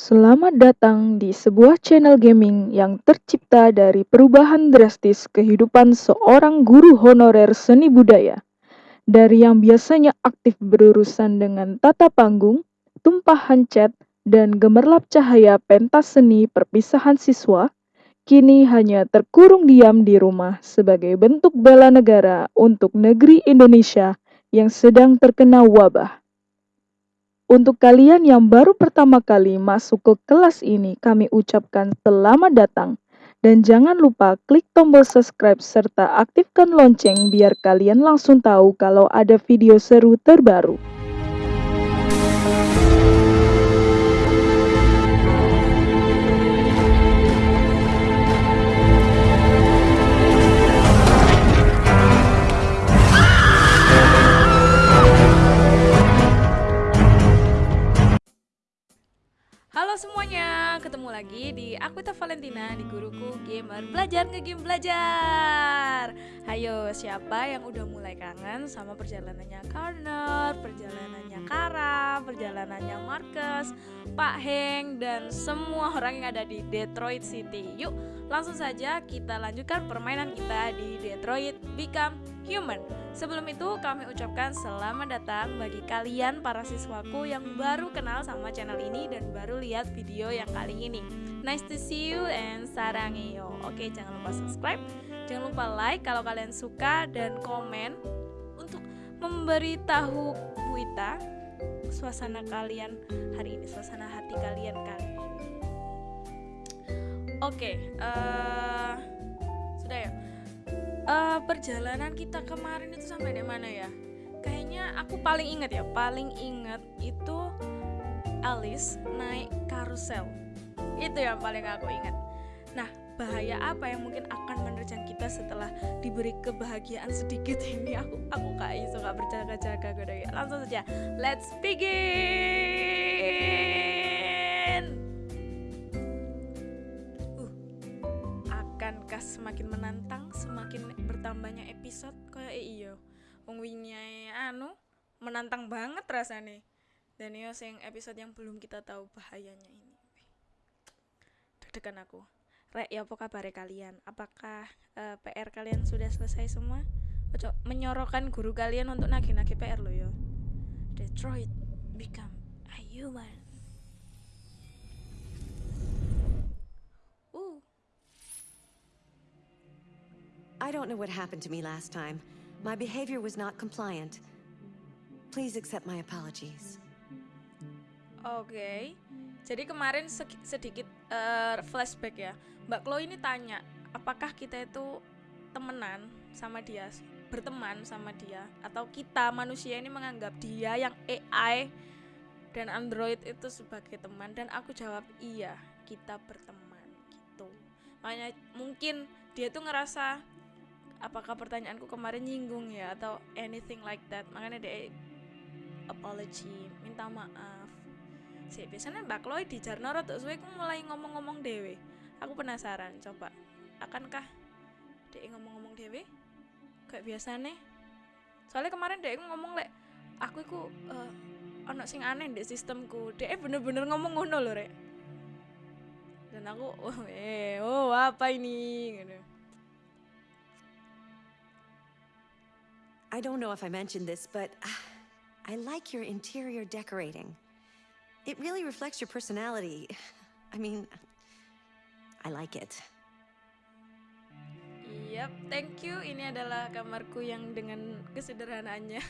Selamat datang di sebuah channel gaming yang tercipta dari perubahan drastis kehidupan seorang guru honorer seni budaya. Dari yang biasanya aktif berurusan dengan tata panggung, tumpahan cat, dan gemerlap cahaya pentas seni perpisahan siswa, kini hanya terkurung diam di rumah sebagai bentuk bela negara untuk negeri Indonesia yang sedang terkena wabah. Untuk kalian yang baru pertama kali masuk ke kelas ini, kami ucapkan selamat datang. Dan jangan lupa klik tombol subscribe serta aktifkan lonceng biar kalian langsung tahu kalau ada video seru terbaru. Halo semuanya, ketemu lagi di Aquita Valentina di guruku gamer belajar ngegame belajar. Hayo, siapa yang udah mulai kangen sama perjalanannya Corner, perjalanannya Kara, perjalanannya Marcus, Pak Heng dan semua orang yang ada di Detroit City. Yuk, langsung saja kita lanjutkan permainan kita di Detroit Become Human. Sebelum itu kami ucapkan selamat datang bagi kalian para siswaku yang baru kenal sama channel ini dan baru lihat video yang kali ini. Nice to see you and sarangeyo. Oke, jangan lupa subscribe, jangan lupa like kalau kalian suka dan komen untuk memberitahu Buita suasana kalian hari ini, suasana hati kalian kali ini. Oke, uh, sudah ya uh, perjalanan kita kemarin itu sampai di mana ya? Kayaknya aku paling inget ya, paling inget itu Alice naik karusel. Itu yang paling aku ingat. Nah, bahaya apa yang mungkin akan menerjang kita setelah diberi kebahagiaan sedikit ini? Aku aku kayak gak berjaga-jaga gue. Langsung saja, let's begin. Akankah semakin menantang, semakin bertambahnya episode kayak iyo wong anu menantang banget rasanya dan yo sing episode yang belum kita tahu bahayanya ini deg-degan aku Rek, ya apa kabar kalian? Apakah uh, eh, PR kalian sudah selesai semua? Ojo menyorokkan guru kalian untuk nagih-nagih PR lo yo. Detroit become a human. I don't know what happened to me last time. My behavior was not compliant. Please accept my apologies. Oke. Okay. Jadi kemarin sedikit uh, flashback ya. Mbak Chloe ini tanya, apakah kita itu temenan sama dia, berteman sama dia atau kita manusia ini menganggap dia yang AI dan Android itu sebagai teman dan aku jawab iya, kita berteman gitu. Makanya mungkin dia tuh ngerasa apakah pertanyaanku kemarin nyinggung ya atau anything like that? Makanya dia apology minta maaf. Sih biasanya mbak Chloe di Jarnoro tuh suwe mulai ngomong-ngomong dewe aku penasaran coba. Akankah dia ngomong-ngomong dewe kayak biasa nih soalnya kemarin dia ngomong lek aku itu uh, ono sing aneh di sistemku. Dia bener-bener ngomong ngono loh rek. Dan aku oh eh oh apa ini? Gitu I don't know if I mentioned this, but uh, I like your interior decorating. It really reflects your personality. I mean, I like it. Yep, thank you. Ini adalah kamarku yang dengan kesederhanaannya.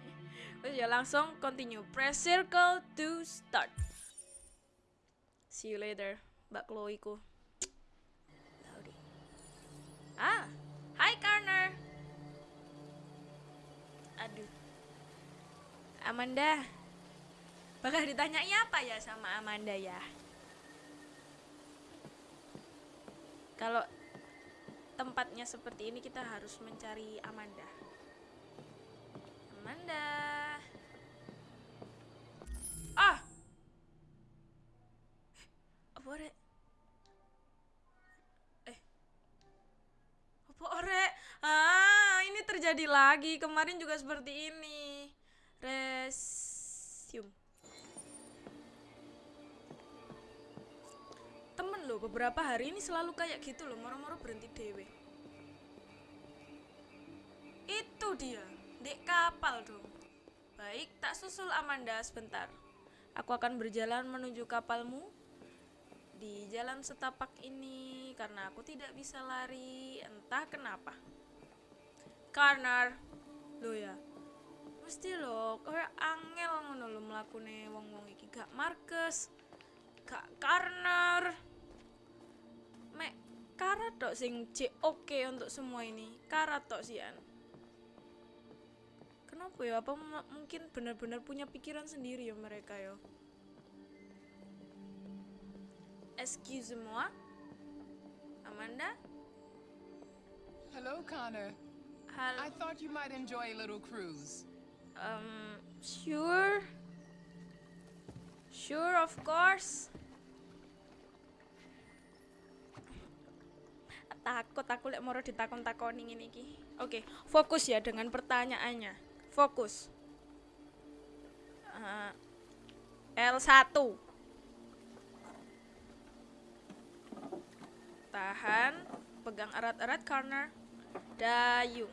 Terus ya langsung continue. Press circle to start. See you later, Mbak Chloe ku. Amanda. Bakal ditanyanya apa ya sama Amanda ya? Kalau tempatnya seperti ini kita harus mencari Amanda. Amanda. Ah. Apa? Eh. Apa? Ah ini terjadi lagi. Kemarin juga seperti ini. Resume. kemarin loh beberapa hari ini selalu kayak gitu loh moro-moro berhenti dewe itu dia dek kapal dong. Baik tak susul Amanda sebentar. Aku akan berjalan menuju kapalmu. Di jalan setapak ini karena aku tidak bisa lari entah kenapa. Karena lo ya mesti lo kayak angel ngono lo mlakune wong-wong iki. Gak Marcus gak Karner. Mek Kara tok sing cek oke untuk semua ini. Kara tok sian kenapa ya? Apa mungkin benar-benar punya pikiran sendiri ya mereka ya? Excuse moi. Amanda? Hello, Connor. hal I thought you might enjoy a little cruise. Um sure. Sure of course. Takut aku lek moro ditakon-takoni ngene iki oke fokus ya dengan pertanyaannya. Fokus. Eh, L1 tahan pegang erat-erat corner. Dayung.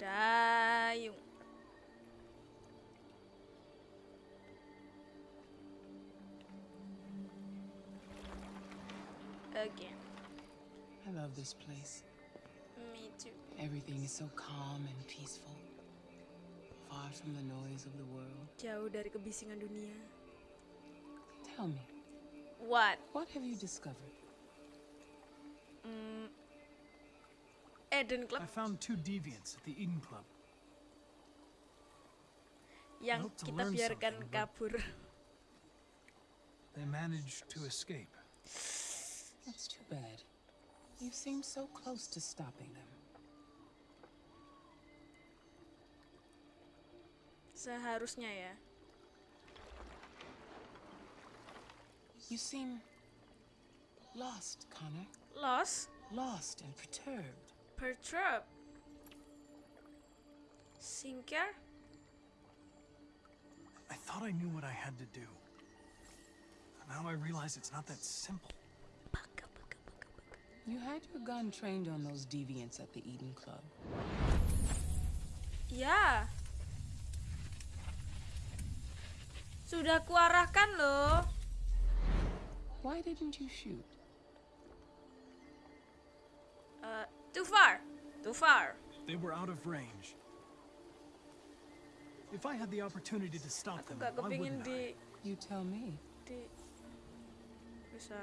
Dayung again I love this place. me too Everything is so calm and peaceful, far from the noise of the world. jauh dari kebisingan dunia Tell me, what what have you discovered? mm, Eden Club I found two deviants at the Eden Club. yang kita biarkan kabur They managed to escape. That's too bad. You seem so close to stopping them. seharusnya ya You seem lost, Connor. lost Lost and perturbed. perturb sinker I thought I knew what I had to do. Now I realize it's not that simple. You had your gun trained on those deviants at the Eden Club. ya sudah kuarahkan loh Why didn't you shoot? Eh, too far too far They were out of range. If I had the opportunity to stop aku them, gak why wouldn't I? di You tell me. di bisa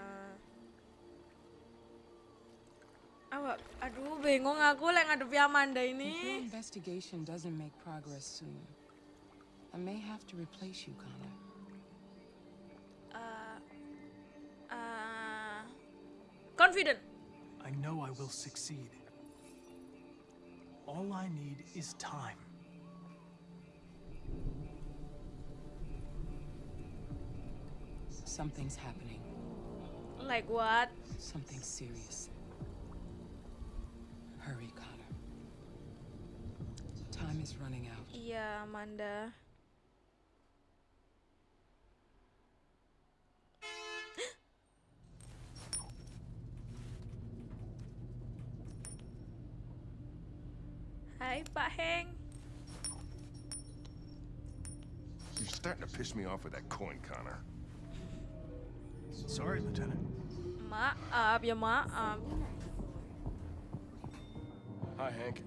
Awak, aduh bingung aku lek ngadepi Amanda If your ini. investigation doesn't make progress soon, I may have to replace you, Connor. Uh, uh, confident. I know I will succeed. All I need is time. Something's happening. Like what? Something serious. Hurry, Connor. Time is running out. Yeah, Amanda. Hi, Pak Heng. You're starting to piss me off with that coin, Connor. Sorry, Lieutenant. Maaf ya maaf. Hi, Hank.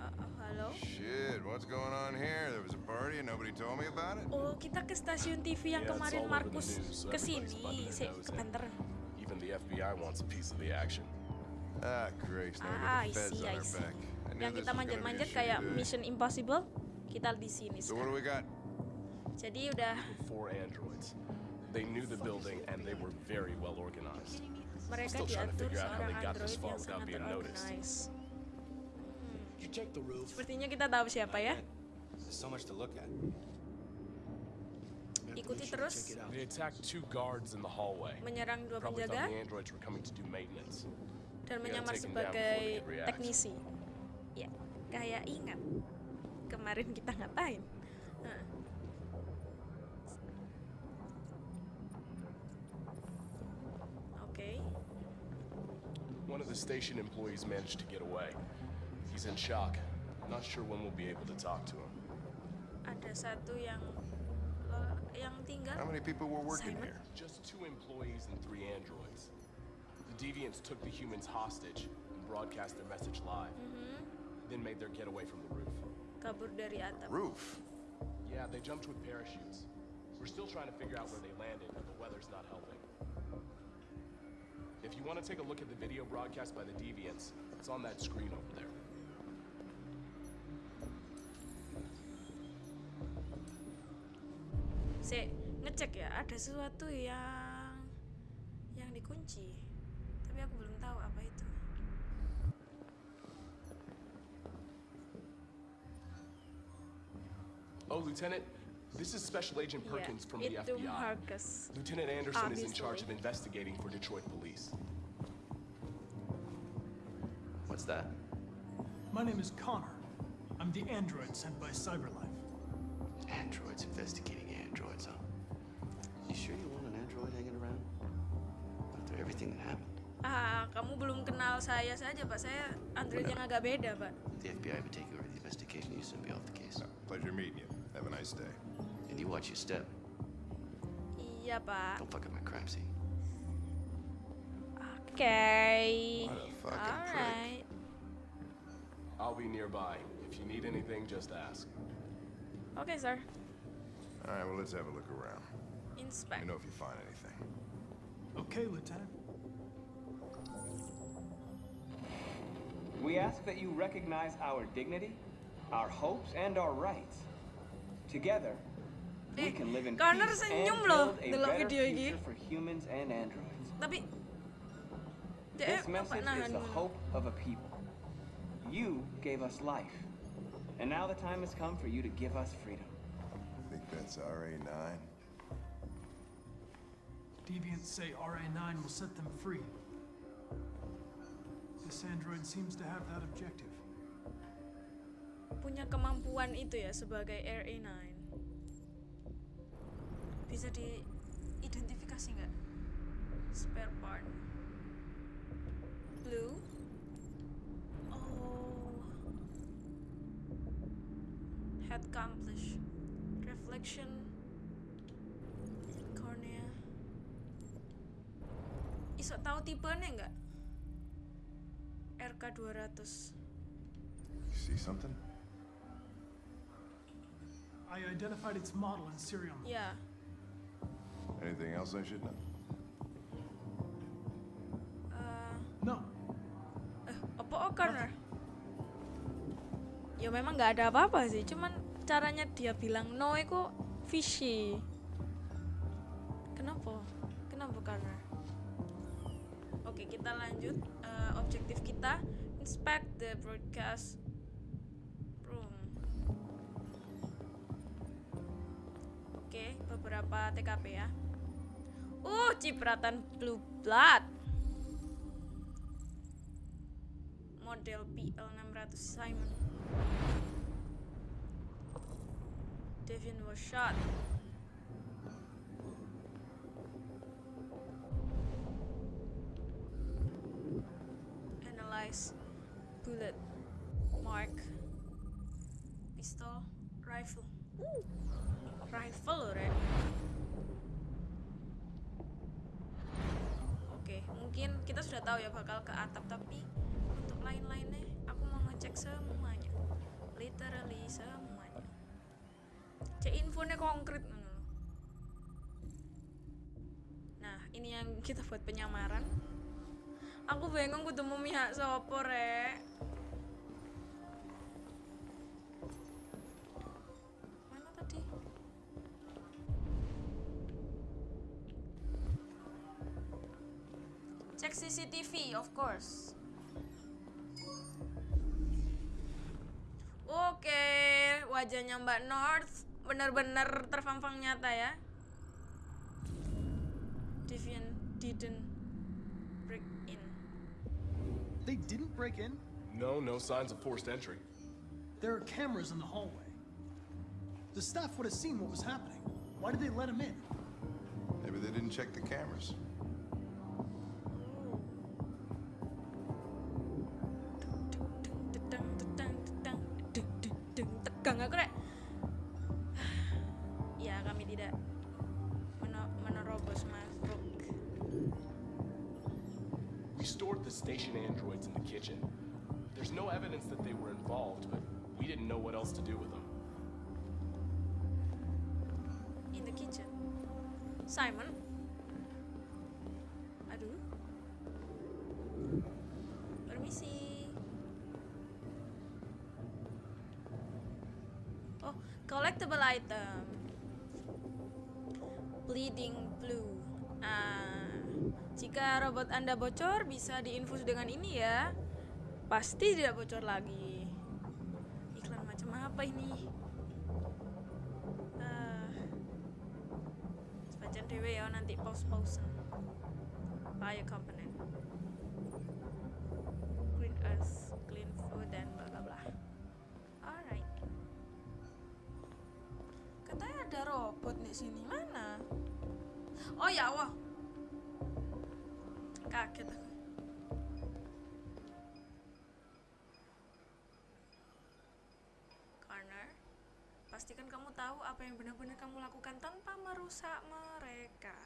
Uh, halo. Shit, what's going on here? There was a party and nobody told me about it? Oh, kita ke stasiun TV yang Yeah, kemarin Markus Sik, their nose in. kebanteran. Even the FBI wants a piece of the action. Ah, Grace, now Ah, I see, I see. Yang kita manjat-manjat kayak day. Mission Impossible, kita di sini So what do sekarang. we got? Jadi udah Four androids. They knew the building and they were very well organized. mereka diatur seorang android yang sangat being Sepertinya kita tahu siapa ya. Ikuti terus the menyerang dua penjaga the dan menyamar sebagai teknisi. Ya, kayak ingat kemarin kita ngapain? Nah. station employees managed to get away. He's in shock. Not sure when we'll be able to talk to him. Ada satu yang eh, yang tinggal. How many people were working Simon? here? Just two employees and three androids. The deviants took the humans hostage and broadcast their message live. Mm-hmm. Then made their getaway from the roof. Kabur dari atap. Roof. Yeah, they jumped with parachutes. We're still trying to figure out where they landed, but the weather's not helping. If you want to take a look at the video broadcast by the deviants, it's on that screen over there. Saya ngecek ya, ada sesuatu yang yang dikunci. Tapi aku belum tahu apa itu. Oh, Lieutenant, this is Special Agent Iya, Perkins from the FBI. Marcus. Lieutenant Anderson is in charge of investigating for Detroit police. What's that? My name is Connor. I'm the android sent by Cyberlife. Androids investigating androids, huh? You sure you want an android hanging around? After everything that happened, Ah, kamu belum kenal saya saja, Pak. Saya Android yang agak beda, Pak. the FBI would take over the investigation. You soon be off the case. Pleasure meeting you. Have a nice day. And you watch your step. Iya, Pak. Don't fuck up my crime scene. Oke. What a fucking prick. Alright. I'll be nearby. If you need anything, just ask. Oke, sir. All right, well, let's have a look around. Let Inspect. me know if you find anything. Okay, Lieutenant. We ask that you recognize our dignity, our hopes, and our rights. Together, we Eh, can live in Connor peace and senyum loh build a better video ini. future for humans and androids. Tapi dia This bapak message is the hope of a people. You gave us life, and now the time has come for you to give us freedom. Think that's RA9? Deviants say RA9 will set them free. This android seems to have that objective. punya kemampuan itu ya sebagai RA9. Bisa diidentifikasi nggak? Spare part. Blue. Accomplish. Reflection. Cornea. Iso tahu tipenya nggak? RK 200. You see something? I identified its model and serial number. Ya. Anything else I should know? eh, No, Eh, apa O'Connor? Ya memang nggak ada apa-apa sih, cuman caranya dia bilang no itu fishy. Kenapa? Kenapa Connor? Oke, kita lanjut. Eh, objektif kita inspect the broadcast room. Oke, beberapa TKP ya. Uh, cipratan blue blood. model PL600 Simon. Devin was shot. Analyze bullet mark pistol rifle. Rifle loh. Oke, mungkin kita sudah tahu ya bakal ke atap tapi untuk lain-lainnya aku mau ngecek semuanya. Literally semuanya. Infonya konkret. Nah, ini yang kita buat penyamaran. Aku bingung kudu memihak sopo rek. Mana tadi? Cek CCTV, of course. Oke, wajahnya Mbak North benar-benar terpampang nyata ya. Deviant didn't break in. they didn't break in. No, no signs of forced entry. There are cameras in the hallway. The staff would have seen what was happening. Why did they let him in? Maybe they didn't check the cameras. Robot anda bocor bisa diinfus dengan ini ya pasti tidak bocor lagi iklan macam apa ini Ah. Sebagian dewe ya nanti pause-pausen. Bio component. Green earth, clean food dan bla bla bla. Alright. Katanya ada robot di sini mana? Oh ya Allah. Kaget aku. Corner. Pastikan kamu tahu apa yang benar-benar kamu lakukan tanpa merusak mereka.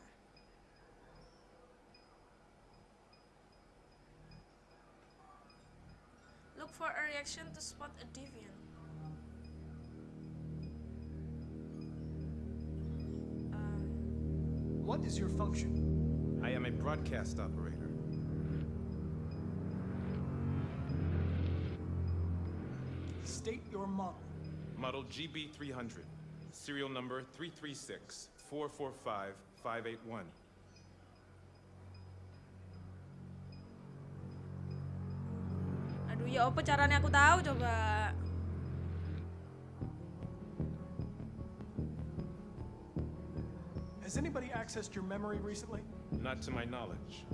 Look for a reaction to spot a deviant. Um, What is your function? I am a broadcast operator. State your model. Model GB300. Serial number 336 445 581. aduh ya apa caranya aku tahu coba. Has anybody accessed your memory recently? Not to my knowledge.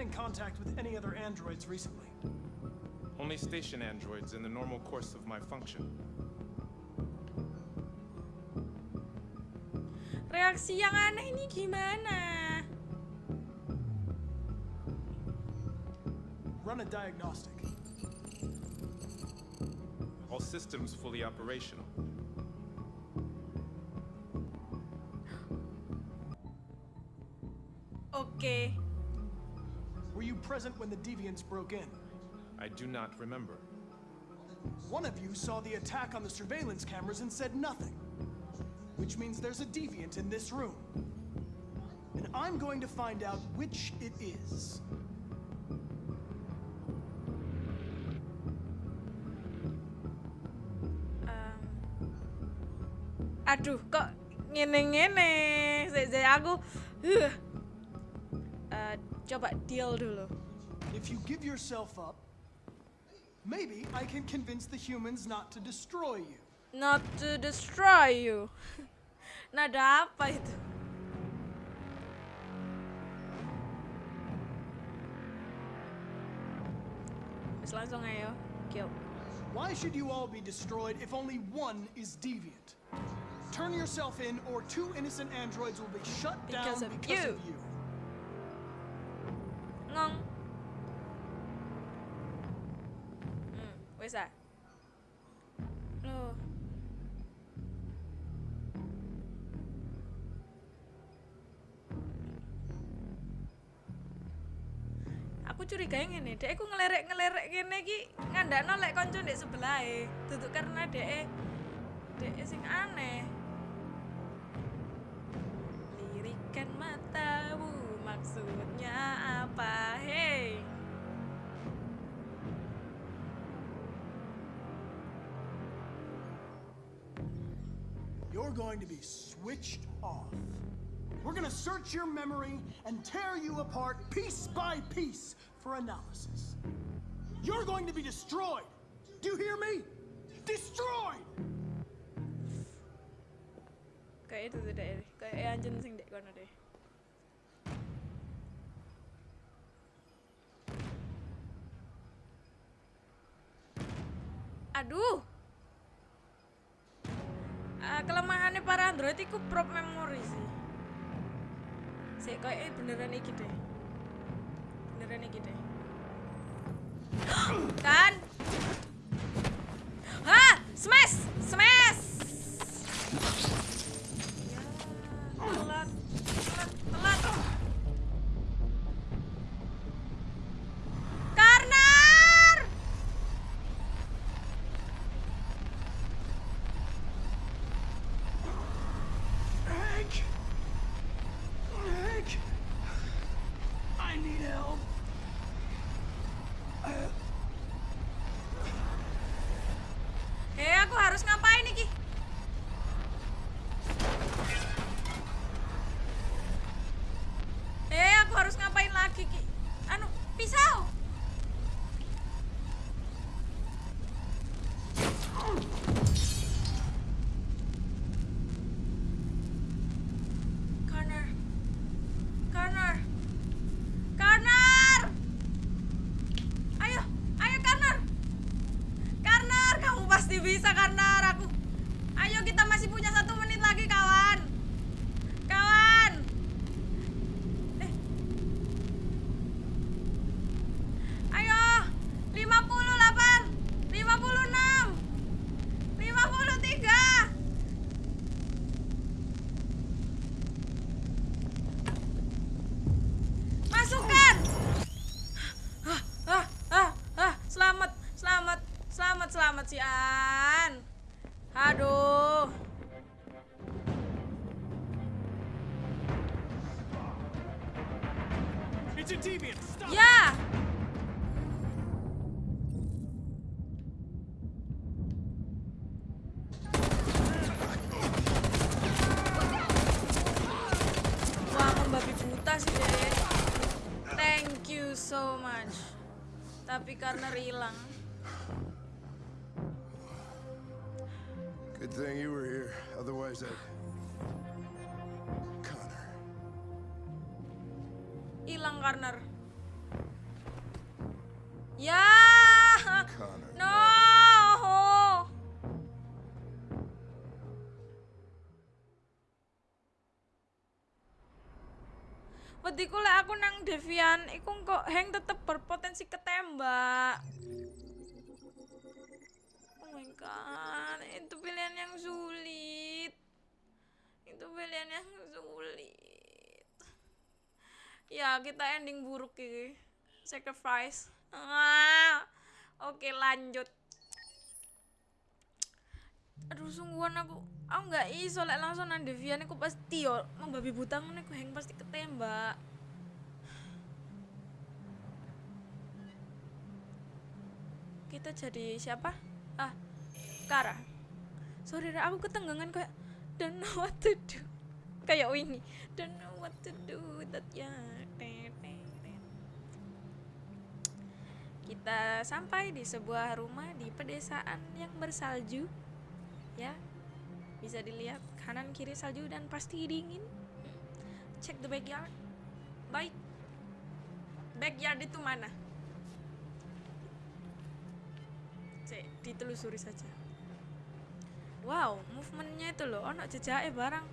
Been in contact with any other androids recently? Only station androids in the normal course of my function. Reaksi yang aneh ini gimana? Run a diagnostic. All systems fully operational. Oke. Were you present when the deviants broke in? I do not remember. One of you saw the attack on the surveillance cameras and said nothing. Which means there's a deviant in this room. And I'm going to find out which it is. Em, aduh, kok ngene-ngene? Saya aku huh. Eh, coba deal dulu. If you give yourself up, maybe I can convince the humans not to destroy you. Not to destroy you. Nada apa itu? Langsung ayo, kill. Why should you all be destroyed if only one is deviant? Turn yourself in, or two innocent androids will be shut Because down of because you. of you. Loh. Aku curiga ngene, dek aku ngelerek-ngelerek ngene iki ngandakno lek kanca ndek sebelahe. Duduk karena dek dek sing aneh. Going to be switched off. We're going to search your memory and tear you apart piece by piece for analysis. You're going to be destroyed. Do you hear me? Destroyed! Kayak itu tuh dek, kayak eh, anjen sing dek kono deh. Aduh. Android itu prop memori sih. Sik koyo beneran iki deh. Beneran iki deh. kan? Hah, smash, smash. Karena hilang. Devian, iku kok Heng tetep berpotensi ketembak. Oh my god, itu pilihan yang sulit. Itu pilihan yang sulit. Ya, kita ending buruk ini. Sacrifice. Ah. Oke, lanjut. Aduh, sungguhan aku aku nggak iso lek langsung nang Devian aku pasti yo membabi buta ngene aku heng pasti ketembak. Kita jadi siapa? Ah, Kara. Sorry, Ra, aku ketenggangan kayak don't know what to do. Kayak Winnie, don't know what to do that ya. Kita sampai di sebuah rumah di pedesaan yang bersalju. Ya, bisa dilihat kanan kiri salju dan pasti dingin. Cek the backyard. Baik. Backyard itu mana? Cek, ditelusuri saja. Wow, movementnya itu loh, ono jejaknya barang.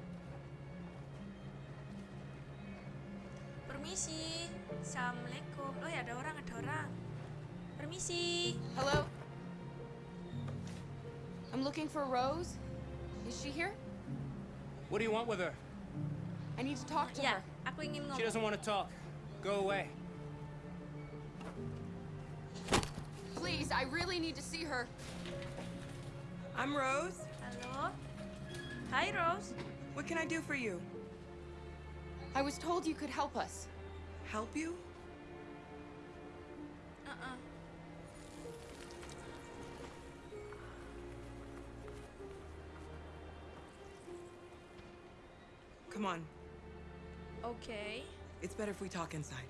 Permisi. Assalamualaikum. Oh ya ada orang, ada orang. Permisi. Hello? I'm looking for Rose. Is she here? What do you want with her? I need to talk to Ya, her. aku ingin She ngomong. doesn't want to talk. Go away. Please, I really need to see her. I'm Rose. Hello. Hi, Rose. What can I do for you? I was told you could help us. Help you? Uh-uh. Come on. Okay. It's better if we talk inside.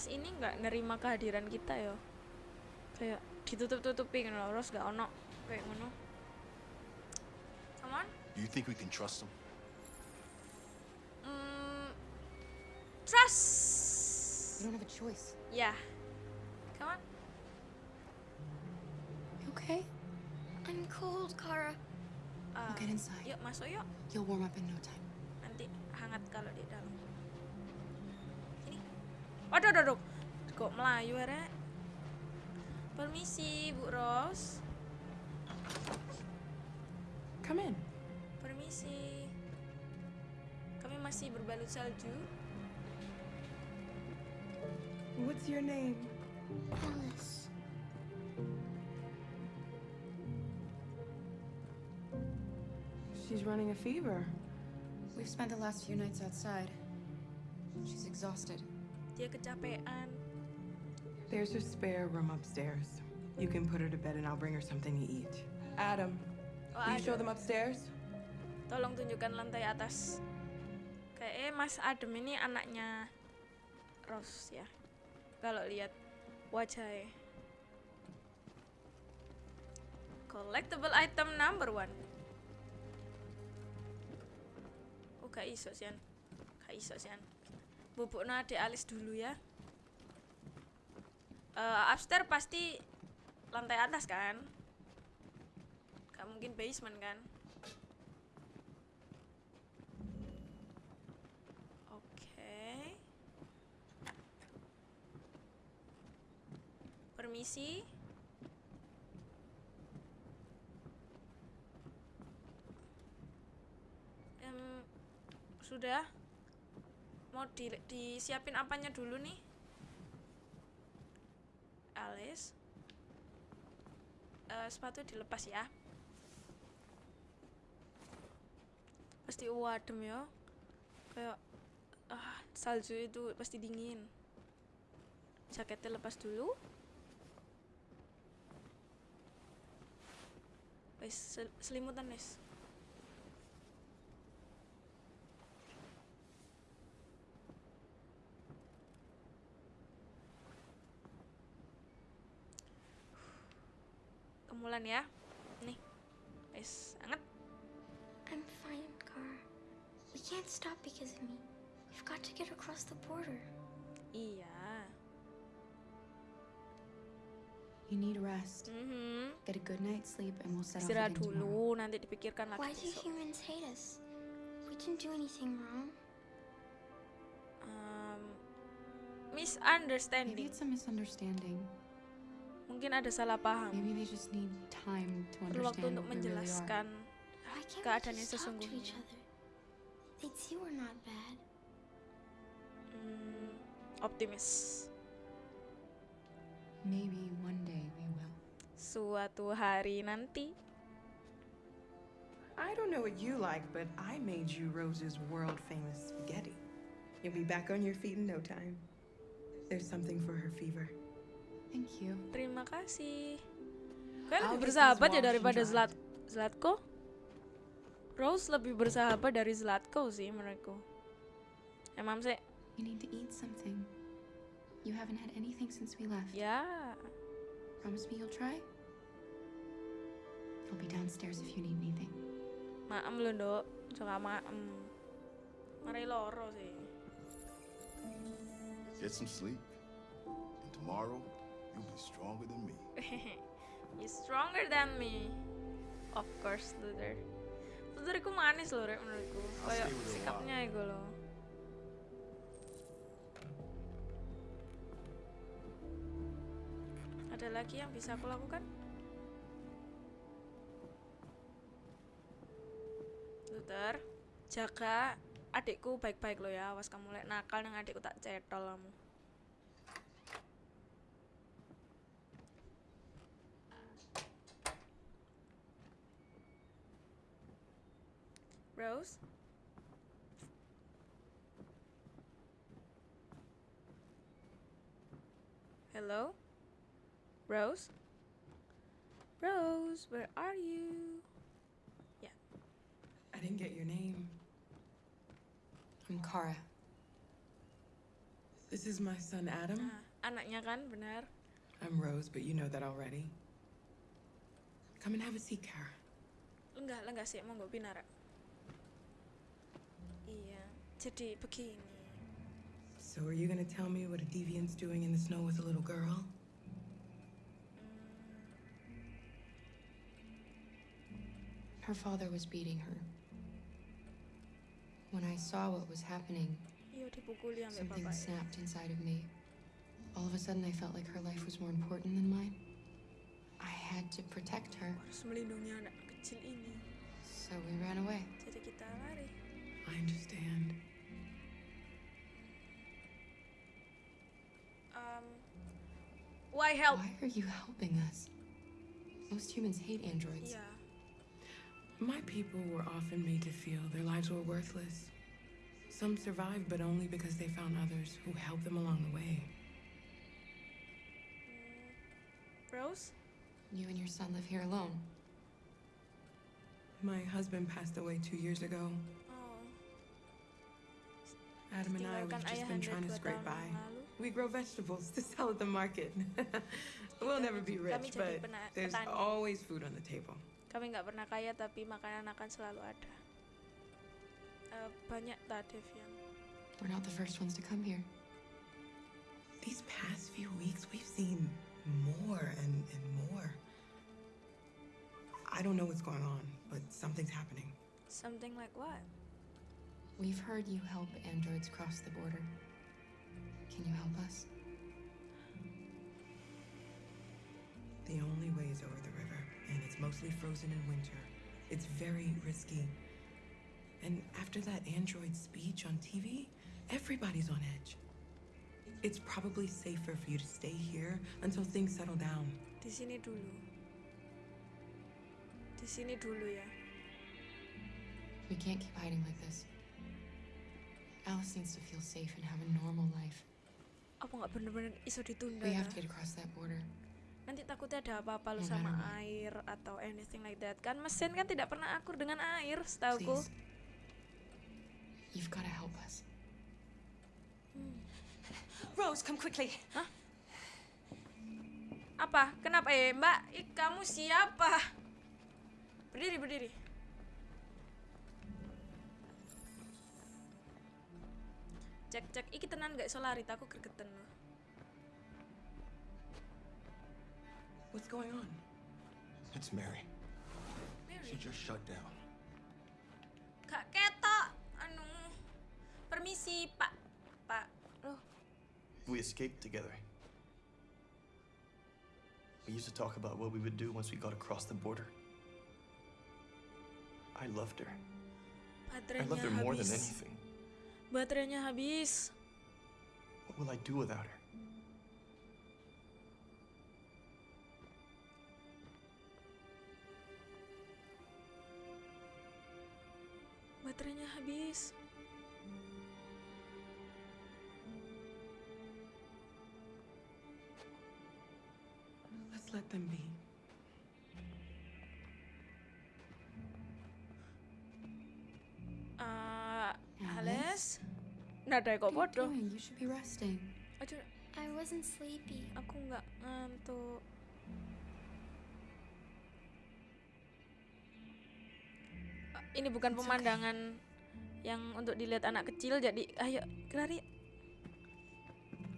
Mas ini nggak nerima kehadiran kita yo. Kayak ditutup-tutupin loh, Rose gak ono kayak ngono. Come on. Do you think we can trust them? Mm, trust. We don't have a choice. Ya. Come on. You okay? I'm cold, Kara. Ah, get inside. Yuk masuk yuk. You'll warm up in no time. Nanti hangat kalau di dalam. Waduh, waduh. Kok melayu ya, Permisi, Bu Ros. Come in. Permisi. Kami masih berbalut salju. What's your name? Alice. She's running a fever. We've spent the last few nights outside. She's exhausted. Dia kecapean. There's a spare room upstairs. You can put her to bed and I'll bring her something to eat. Adam, Oh, you show them upstairs? Tolong tunjukkan lantai atas. Kayak eh Mas Adem ini anaknya Rose ya. Kalau lihat wajahnya. Collectible item number one. Oh gak iso sian. Gak iso sian. Bubukno adik alis dulu ya. Eh upstairs pasti lantai atas kan? Gak mungkin basement kan? Oke. Permisi. Em, sudah. Mau di, disiapin apanya dulu nih? Alice. Eh, sepatu dilepas ya. Pasti wadem ya. Kayak ah, salju itu pasti dingin. Jaketnya lepas dulu. Wes sel- selimutan wes. Kemulan ya. Nih. Wes, anget. I'm fine, Kara. We can't stop because of me. We've got to get across the border. Iya. You need rest. Mm -hmm. Get a good night's sleep and we'll set off Istirahat again tomorrow. dulu, nanti dipikirkan lagi Why do besok. humans hate us? We didn't do anything wrong. Um, misunderstanding. Maybe misunderstanding. it's a misunderstanding. Mungkin ada salah paham. Perlu waktu untuk really menjelaskan can't keadaan yang sesungguhnya. Hmm, optimis. Maybe one day we will. Suatu hari nanti. I don't know what you like, but I made you Rose's world famous spaghetti. You'll be back on your feet in no time. There's something for her fever. Thank you. Terima kasih. I'll lebih bersahabat ya daripada Zlat Zlatko. Rose lebih bersahabat dari Zlatko sih menurutku. Emang sih, You need to eat something. You haven't had anything since we left. ya. Promise me you'll try? I'll be downstairs if you need anything. Maem lho, Nduk. Suka maem. Mari loro sih. Get some sleep. And tomorrow, you'll be stronger than me. You're stronger than me. Of course, Luther. Luther iku manis loh, Rek, menurutku. Kayak sikapnya iku loh. Ada lagi yang bisa aku lakukan? Luther, jaga adikku baik-baik lo ya. Awas kamu lek nakal nang adikku tak cetol kamu. Rose? Hello? Rose? Rose, where are you? Yeah. I didn't get your name. I'm Kara. This is my son Adam. Ah, anaknya kan, benar. I'm Rose, but you know that already. Come and have a seat, Kara. Enggak, enggak sih, mau gue pinara. Iya, jadi. So are you gonna tell me what a deviant's doing in the snow with a little girl? Mm. Her father was beating her. When I saw what was happening, Iya dipukuli ambek something snapped inside of me. All of a sudden, I felt like her life was more important than mine. I had to protect her, Harus melindungi anak kecil ini. so we ran away. Jadi kita lari. I understand. Why help? Why are you helping us? Most humans hate androids. Iya. My people were often made to feel their lives were worthless. Some survived, but only because they found others who helped them along the way. Mm. Rose? You and your son live here alone. My husband passed away two years ago. Oh. Adam and I, we've just been trying to scrape tahun by. Uh, yang lalu. We grow vegetables to sell at the market. we'll never be rich, but there's always food on the table. Kami nggak pernah kaya tapi makanan akan selalu ada. Eh, banyak tak Devian. We're not the first ones to come here. These past few weeks, we've seen more and, and more. I don't know what's going on, but something's happening. Something like what? We've heard you help androids cross the border. Can you help us? The only way is over the river, and it's mostly frozen in winter. It's very risky. And after that android speech on TV, everybody's on edge. It's probably safer for you to stay here until things settle down. Di sini dulu. Di sini dulu ya. We can't keep hiding like this. Alice needs to feel safe and have a normal life. Apa nggak bener-bener iso ditunda? We have ya? to get across that border. Nanti takutnya ada apa-apa lu No sama air atau anything like that. Kan mesin kan tidak pernah akur dengan air, setauku. You've got to help us. Rose, come quickly. Apa? Kenapa eh, Mbak? Ih, kamu siapa? Berdiri, berdiri. Cek, cek. Iki tenan gak iso lari, aku gregeten loh. What's going on? It's Mary. Mary. She just shut down. Gak ketok. Anu. Permisi, Pak. Pak. Loh, We escaped together. We used to talk about what we would do once we got across the border. I loved her. I loved her more than habis. anything. Baterainya habis. What will I do without her? Baterainya habis. Let's let them be. Nada kok bodoh. you doing? You should be resting. Aduh, I wasn't sleepy. aku nggak ngantuk. Eh, Ini bukan pemandangan yang untuk dilihat anak kecil, jadi ayo keluar ya.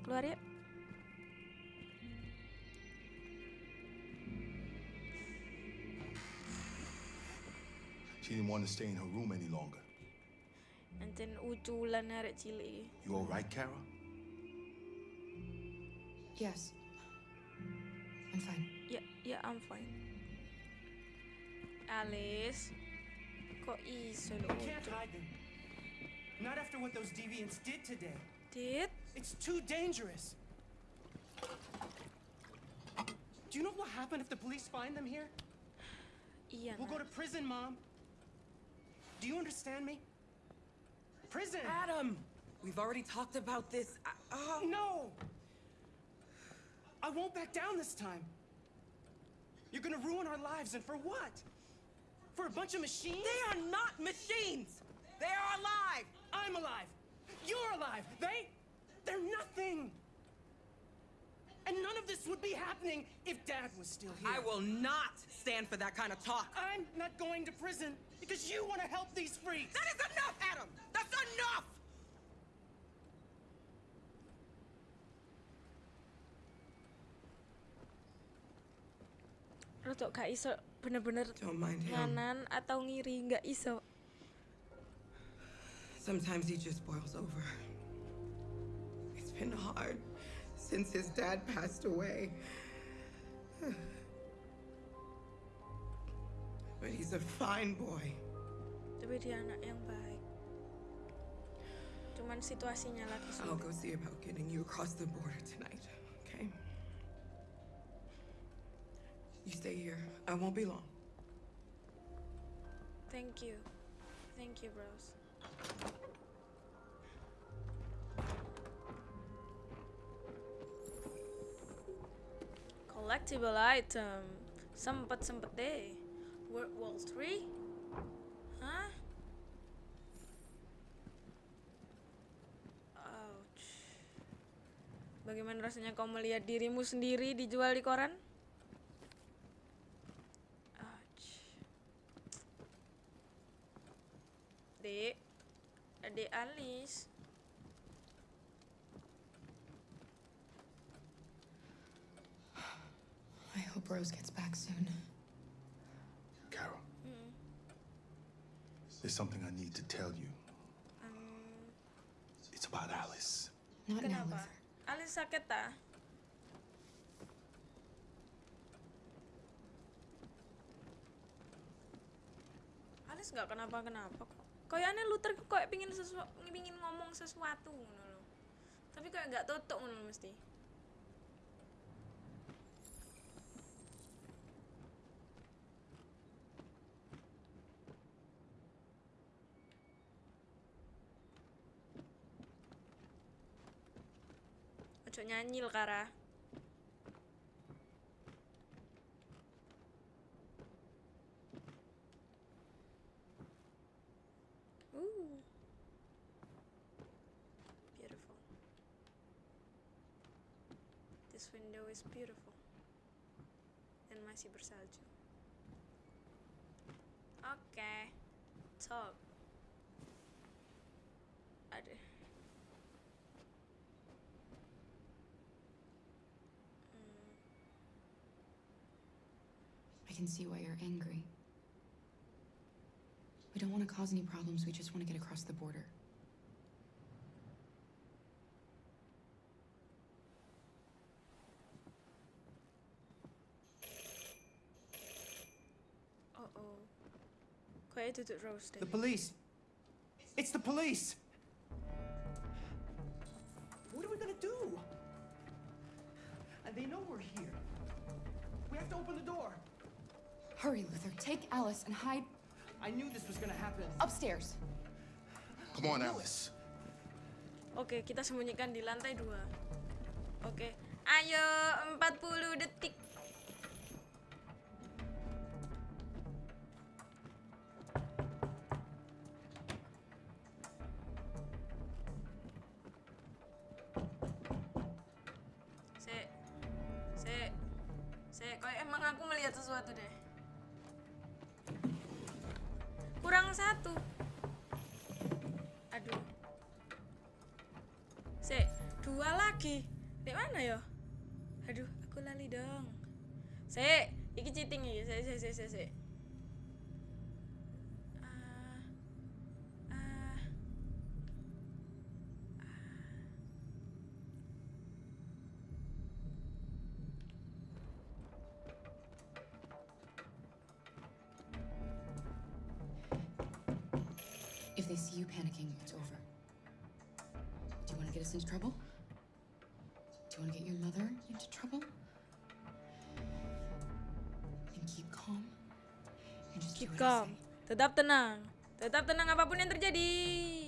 Keluar ya. She didn't want to stay in her room any longer. Ancen uculan arek cilik iki. You all right, Kara? Yes. I'm fine. Yeah, yeah, I'm fine. Alice, kok iso lo You can't hide them. Not after what those deviants did today. Did? It's too dangerous. Do you know what happened if the police find them here? Yeah. We'll go to prison, Mom. Do you understand me? Prison! Adam! We've already talked about this. I- oh. No! I won't back down this time. You're gonna ruin our lives, and for what? For a bunch of machines? They are not machines! They are alive! I'm alive! You're alive! They. They're nothing! And none of this would be happening if Dad was still here. I will not stand for that kind of talk. I'm not going to prison because you want to help these freaks! That is enough, Adam! That's enough! Rodok gak iso bener-bener Don't mind him. nganan atau ngiri nggak iso Sometimes he just boils over. It's been hard since his dad passed away. But he's a fine boy. tapi dia anak yang baik cuman situasinya lagi I'll go see about getting you across the border tonight, okay? You stay here. I won't be long. thank you thank you bros collectible item sempet sempet deh World Wall 3 hah Ouch. Bagaimana rasanya kau melihat dirimu sendiri dijual di koran? Ouch. Dek, adik Alis. I hope Rose gets back soon. Carol, Mm. there's something I need to tell you. It's about Alice. Not now, Kenapa? Luther. Alis sakit tak? Nggak kenapa-kenapa kok. Kayaknya Luther kayak pingin sesuatu, pingin ngomong sesuatu. Tapi kayak nggak tutup ngono mesti. Nyanyi lho, Kara. Is beautiful. Dan masih bersalju. Oke. Talk. Ada. I can see why you're angry. We don't want to cause any problems, we just want to get across the border. Oh oh. Kayaknya duduk Rose. The police! It's the police! What are we gonna do? And they know we're here. We have to open the door. Hurry, Luther. Take Alice and hide I knew this was gonna happen. upstairs. Come on, Alice. Oke, kita sembunyikan di lantai dua. Oke, ayo 40 detik. Lagi. Di mana ya? Aduh, aku lali dong. Sek, iki cheating iki. Sek, sek, sek, sek, Tetap tenang. Tetap tenang apa pun yang terjadi.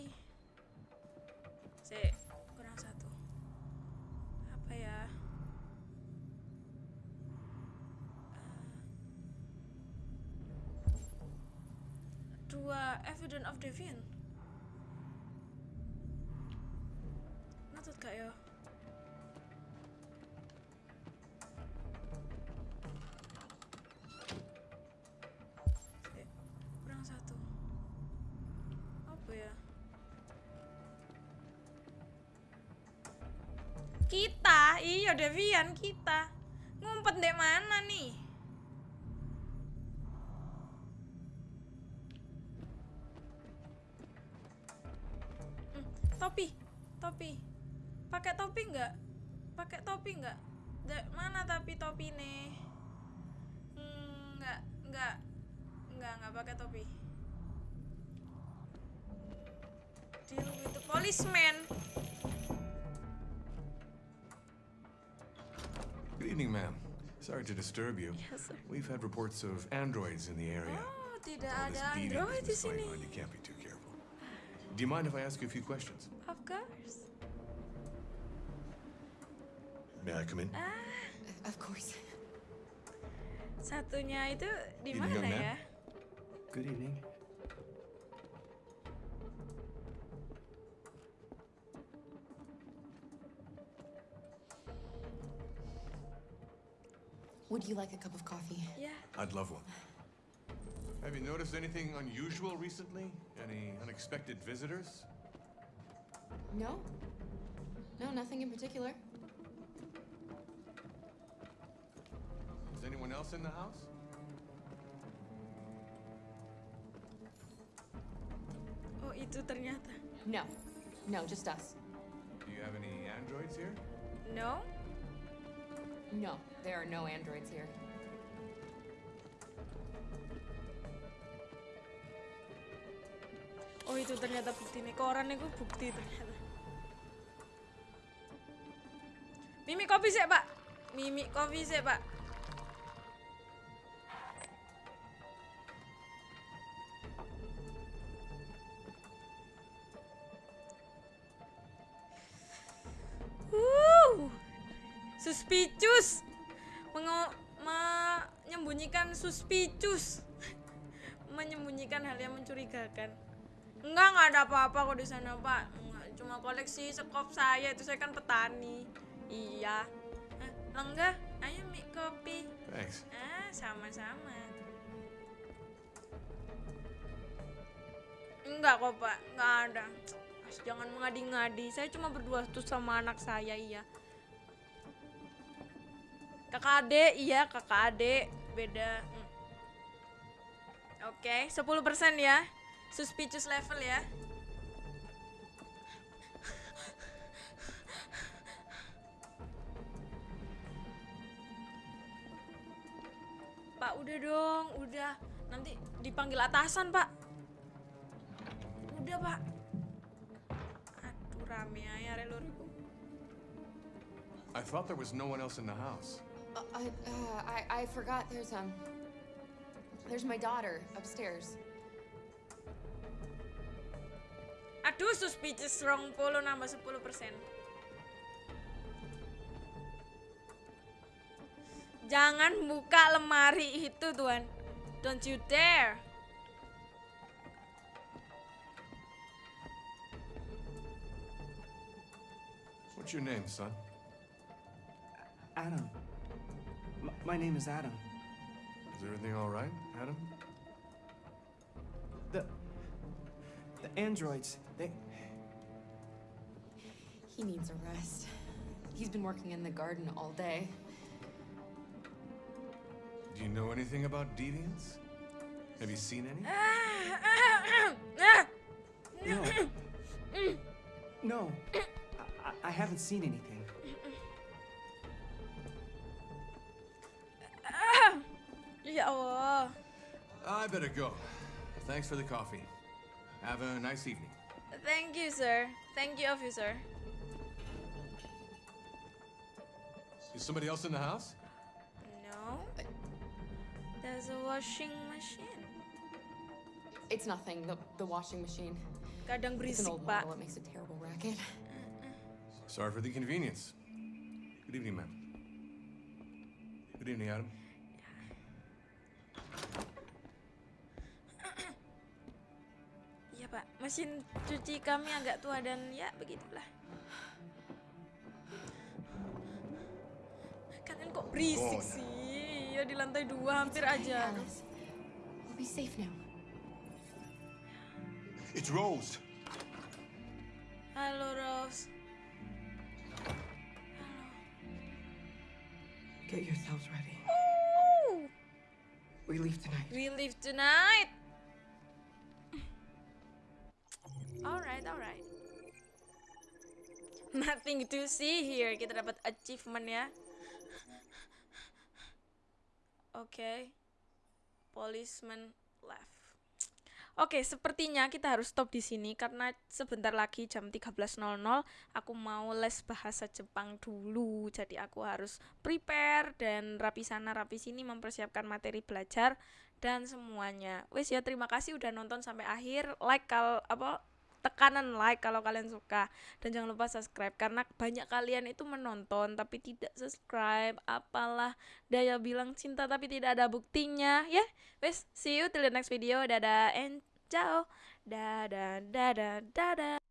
Devian kita. Ngumpet deh mana nih? Hmm, topi topi. Pakai topi nggak? Pakai topi nggak? Mana tapi topi nih? Hmm, nggak nggak nggak nggak pakai topi. Deal with the policeman. Good evening, ma'am. Sorry to disturb you. Yes, sir. We've had reports of androids in the area. oh tidak All this ada beating android di business sini on, You can't be too careful. Do you mind if I ask you a few questions? of course May I come in? ah Of course. satunya itu di mana ya Good evening. Would you like a cup of coffee? yeah I'd love one. Have you noticed anything unusual recently? Any unexpected visitors? No? No, nothing in particular. Is anyone else in the house? oh itu ternyata No. No, just us. Do you have any androids here? no No, there are no androids here. oh itu ternyata bukti nih koran itu bukti ternyata. Mimi kopi sih pak. Mimi kopi sih pak suspicious menyembunyikan hal yang mencurigakan. Enggak enggak ada apa-apa kok di sana pak. Enggak, cuma koleksi sekop saya itu saya kan petani. Iya. Eh, Lengga ayo mie kopi. Thanks. ah sama-sama. Enggak kok pak. Enggak ada. Mas, jangan mengadi-ngadi. Saya cuma berdua tuh sama anak saya iya. Kakak adik iya kakak adik. Beda Oke 10% ya. Suspicious level ya. Pak udah dong udah. Nanti dipanggil atasan pak. Udah pak. Aduh rame aja relur I thought there was no one else in the house. Uh, I, uh, I, I forgot there's, um, there's my daughter upstairs. Aduh, suspicious rong polo nambah 10%. Jangan buka lemari itu, Tuan. Don't you dare. What's your name, son? Adam. M- my name is Adam. Is everything all right, Adam? The. The androids, they. He needs a rest. He's been working in the garden all day. Do you know anything about deviants? Have you seen any? No. No. I, I- I haven't seen anything. Ya Allah. I better go. Thanks for the coffee. Have a nice evening. Thank you, sir. Thank you, officer. Is somebody else in the house? No. There's a washing machine. It's nothing, the, the washing machine. Kadang It's an berisik, old Pak. model, it makes a terrible racket. Sorry for the inconvenience. Good evening, ma'am. Good evening, Adam. Pak. Mesin cuci kami agak tua dan ya begitulah. Kalian kok berisik Oh, no. sih? Ya di lantai dua hampir aja. Alice, we'll be safe now. It's Rose. Halo, Rose. Get yourselves ready. Ooh, We leave tonight. we leave tonight. Alright, alright. Nothing to see here. Kita dapat achievement ya. Oke. Okay. Policeman left. Oke, okay, sepertinya kita harus stop di sini karena sebentar lagi jam 13.00 aku mau les bahasa Jepang dulu. Jadi aku harus prepare dan rapi sana rapi sini mempersiapkan materi belajar dan semuanya. Wes ya terima kasih udah nonton sampai akhir. Like kalau apa tekanan like kalau kalian suka. Dan jangan lupa subscribe karena banyak kalian itu menonton tapi tidak subscribe. Apalah daya bilang cinta tapi tidak ada buktinya. Ya wes see you till the next video. Dadah and ciao. Dadah dadah dadah